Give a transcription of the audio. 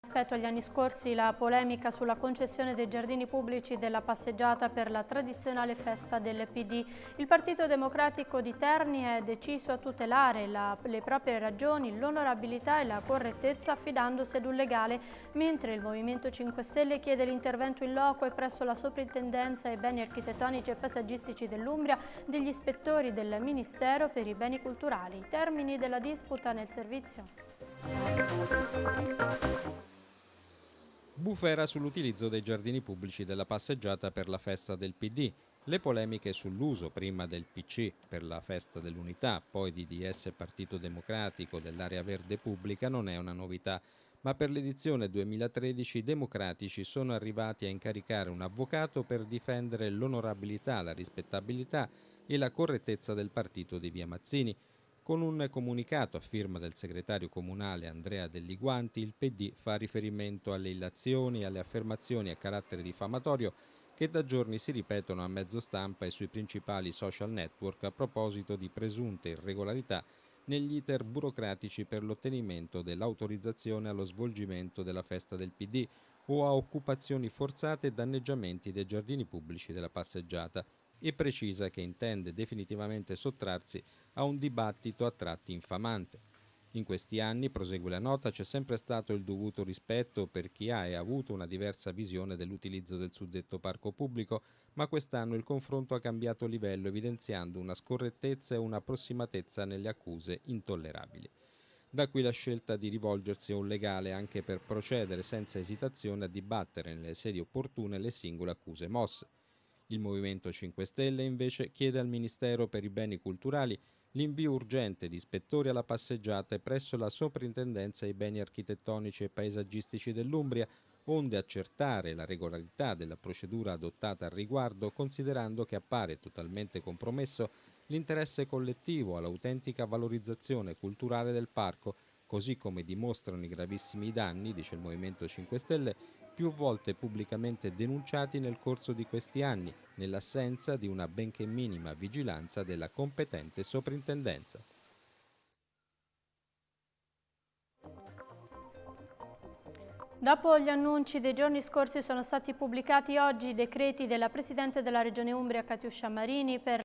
Rispetto agli anni scorsi la polemica sulla concessione dei giardini pubblici della passeggiata per la tradizionale festa del PD. Il Partito Democratico di Terni è deciso a tutelare la, le proprie ragioni, l'onorabilità e la correttezza affidandosi ad un legale, mentre il Movimento 5 Stelle chiede l'intervento in loco e presso la Soprintendenza ai beni architettonici e paesaggistici dell'Umbria degli ispettori del Ministero per i beni culturali. Termini della disputa nel servizio. Bufera sull'utilizzo dei giardini pubblici della passeggiata per la festa del PD. Le polemiche sull'uso prima del PC per la festa dell'unità, poi di DS Partito Democratico dell'area verde pubblica non è una novità, ma per l'edizione 2013 i democratici sono arrivati a incaricare un avvocato per difendere l'onorabilità, la rispettabilità e la correttezza del partito di Via Mazzini, con un comunicato a firma del segretario comunale Andrea Delliguanti, il PD fa riferimento alle illazioni e alle affermazioni a carattere diffamatorio che da giorni si ripetono a mezzo stampa e sui principali social network a proposito di presunte irregolarità negli iter burocratici per l'ottenimento dell'autorizzazione allo svolgimento della festa del PD o a occupazioni forzate e danneggiamenti dei giardini pubblici della passeggiata e precisa che intende definitivamente sottrarsi a un dibattito a tratti infamante. In questi anni, prosegue la nota, c'è sempre stato il dovuto rispetto per chi ha e ha avuto una diversa visione dell'utilizzo del suddetto parco pubblico, ma quest'anno il confronto ha cambiato livello evidenziando una scorrettezza e un'approssimatezza nelle accuse intollerabili. Da qui la scelta di rivolgersi a un legale anche per procedere senza esitazione a dibattere nelle sedi opportune le singole accuse mosse. Il Movimento 5 Stelle invece chiede al Ministero per i beni culturali l'invio urgente di ispettori alla passeggiata presso la Soprintendenza ai beni architettonici e paesaggistici dell'Umbria, onde accertare la regolarità della procedura adottata al riguardo, considerando che appare totalmente compromesso l'interesse collettivo all'autentica valorizzazione culturale del parco, così come dimostrano i gravissimi danni, dice il Movimento 5 Stelle, più volte pubblicamente denunciati nel corso di questi anni, nell'assenza di una benché minima vigilanza della competente soprintendenza. Dopo gli annunci dei giorni scorsi sono stati pubblicati oggi i decreti della Presidente della Regione Umbria Catiuscia Marini per